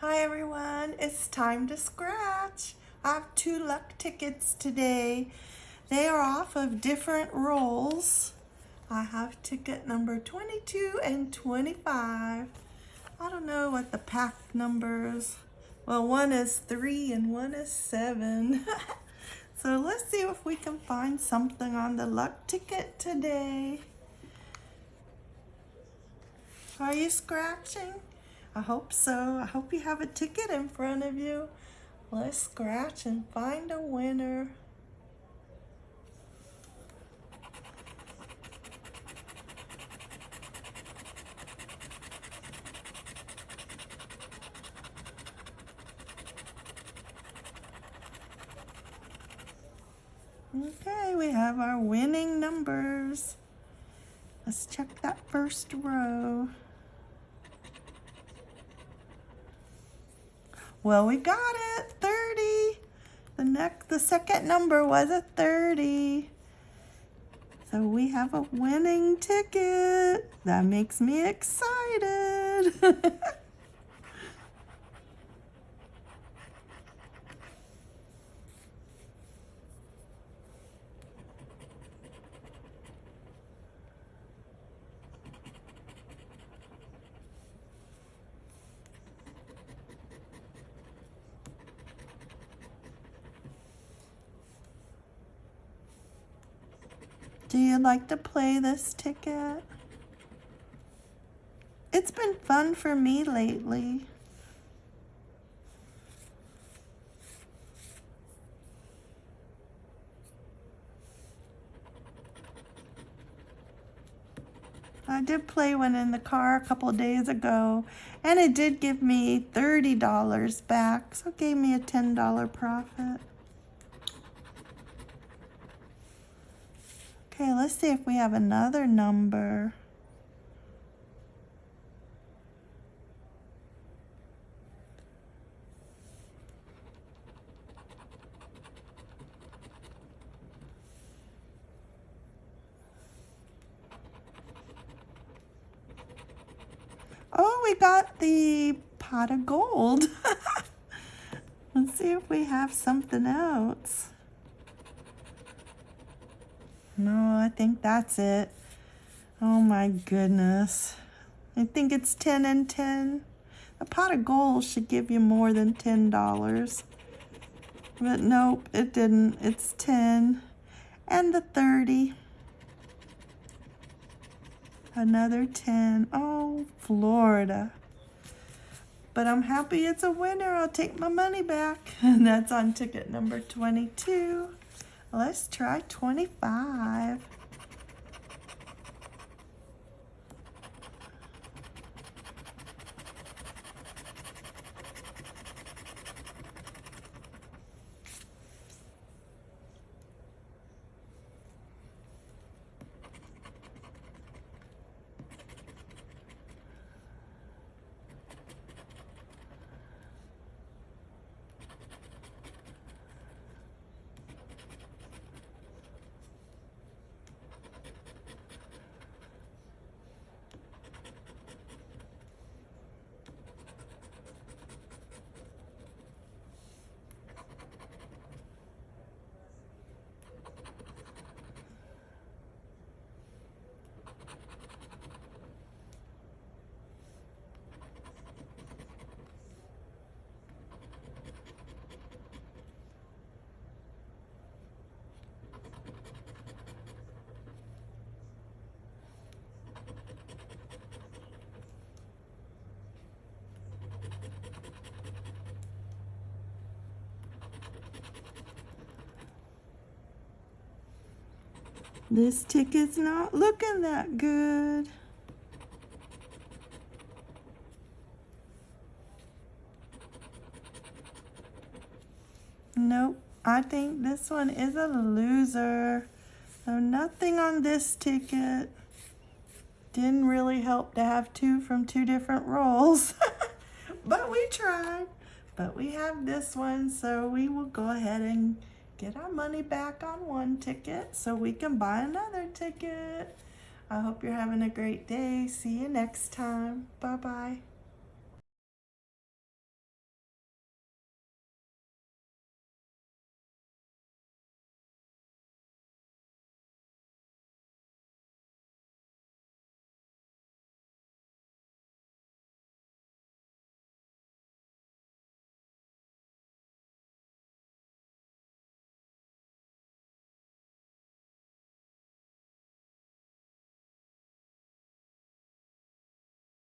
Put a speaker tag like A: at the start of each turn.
A: Hi everyone, it's time to scratch. I have two luck tickets today. They are off of different rolls. I have ticket number 22 and 25. I don't know what the pack numbers. Well, one is three and one is seven. so let's see if we can find something on the luck ticket today. Are you scratching? I hope so. I hope you have a ticket in front of you. Let's scratch and find a winner. Okay, we have our winning numbers. Let's check that first row. Well, we got it, 30. The next, the second number was a 30. So we have a winning ticket. That makes me excited. Do you like to play this ticket? It's been fun for me lately. I did play one in the car a couple days ago, and it did give me $30 back, so it gave me a $10 profit. Okay, let's see if we have another number. Oh, we got the pot of gold. Let's see if we have something else. No, I think that's it. Oh my goodness. I think it's 10 and 10. A pot of gold should give you more than $10. But nope, it didn't. It's 10. And the 30. Another 10. Oh, Florida. But I'm happy it's a winner. I'll take my money back. And that's on ticket number 22. Let's try 25. This ticket's not looking that good. Nope, I think this one is a loser. So nothing on this ticket. Didn't really help to have two from two different rolls. but we tried. But we have this one, so we will go ahead and get our money back on one ticket so we can buy another ticket. I hope you're having a great day. See you next time. Bye-bye.